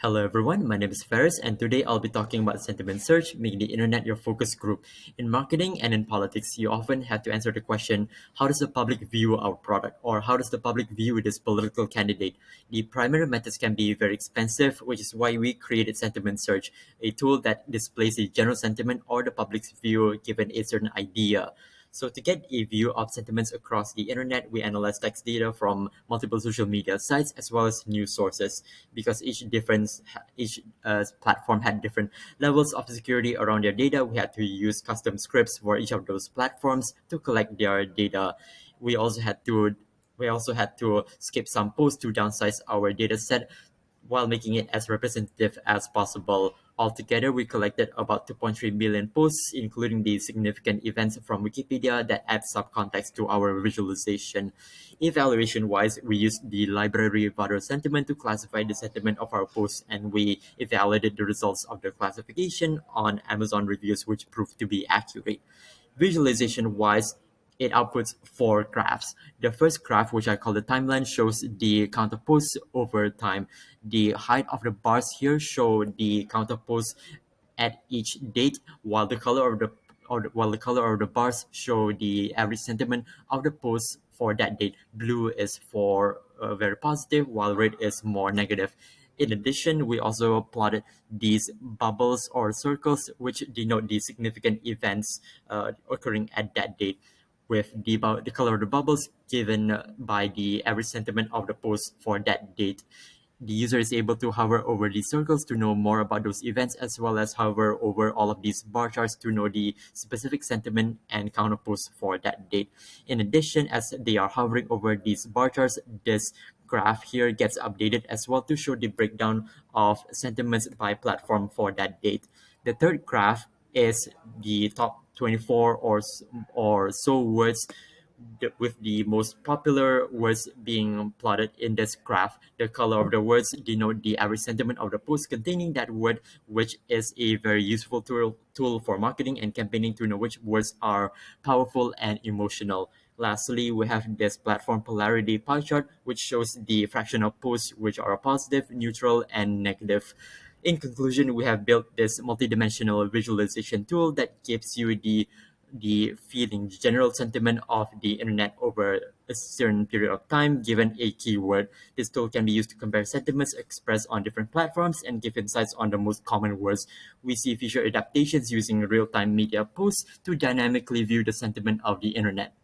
Hello everyone, my name is Ferris and today I'll be talking about sentiment search, making the internet your focus group. In marketing and in politics, you often have to answer the question, how does the public view our product or how does the public view this political candidate? The primary methods can be very expensive, which is why we created sentiment search, a tool that displays the general sentiment or the public's view given a certain idea. So to get a view of sentiments across the internet, we analyze text data from multiple social media sites as well as news sources because each different each uh, platform had different levels of security around their data. We had to use custom scripts for each of those platforms to collect their data. We also had to we also had to skip some posts to downsize our data set while making it as representative as possible. Altogether, we collected about 2.3 million posts, including the significant events from Wikipedia that add subcontext to our visualization. Evaluation-wise, we used the library VADER sentiment to classify the sentiment of our posts, and we evaluated the results of the classification on Amazon reviews, which proved to be accurate. Visualization-wise, it outputs four graphs. The first graph, which I call the timeline, shows the count of posts over time. The height of the bars here show the count of posts at each date, while the color of the or the, while the color of the bars show the average sentiment of the posts for that date. Blue is for uh, very positive, while red is more negative. In addition, we also plotted these bubbles or circles, which denote the significant events uh, occurring at that date with the, the color of the bubbles given by the average sentiment of the post for that date. The user is able to hover over these circles to know more about those events as well as hover over all of these bar charts to know the specific sentiment and counter posts for that date. In addition, as they are hovering over these bar charts, this graph here gets updated as well to show the breakdown of sentiments by platform for that date. The third graph is the top 24 or or so words with the most popular words being plotted in this graph. The color of the words denote the average sentiment of the post containing that word, which is a very useful tool, tool for marketing and campaigning to know which words are powerful and emotional. Lastly, we have this platform polarity pie chart, which shows the fraction of posts which are positive, neutral, and negative. In conclusion, we have built this multidimensional visualization tool that gives you the the feeling, the general sentiment of the internet over a certain period of time given a keyword. This tool can be used to compare sentiments expressed on different platforms and give insights on the most common words. We see feature adaptations using real-time media posts to dynamically view the sentiment of the internet.